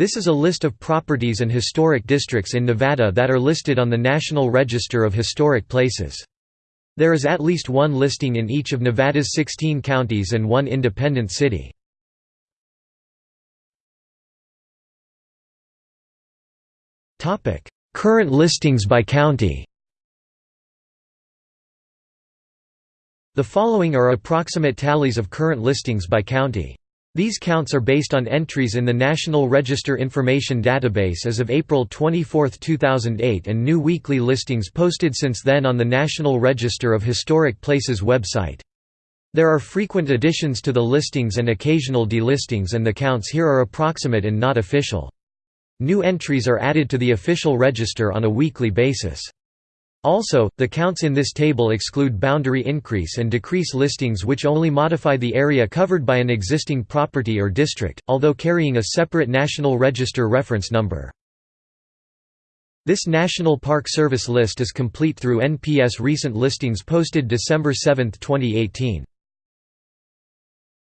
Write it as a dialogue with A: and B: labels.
A: This is a list of properties and historic districts in Nevada that are listed on the National Register of Historic Places. There is at least one listing in each of Nevada's 16 counties and one independent city. Current listings by county The following are approximate tallies of current listings by county. These counts are based on entries in the National Register Information Database as of April 24, 2008 and new weekly listings posted since then on the National Register of Historic Places website. There are frequent additions to the listings and occasional delistings and the counts here are approximate and not official. New entries are added to the official register on a weekly basis. Also, the counts in this table exclude boundary increase and decrease listings which only modify the area covered by an existing property or district, although carrying a separate National Register reference number. This National Park Service list is complete through NPS recent listings posted December 7, 2018.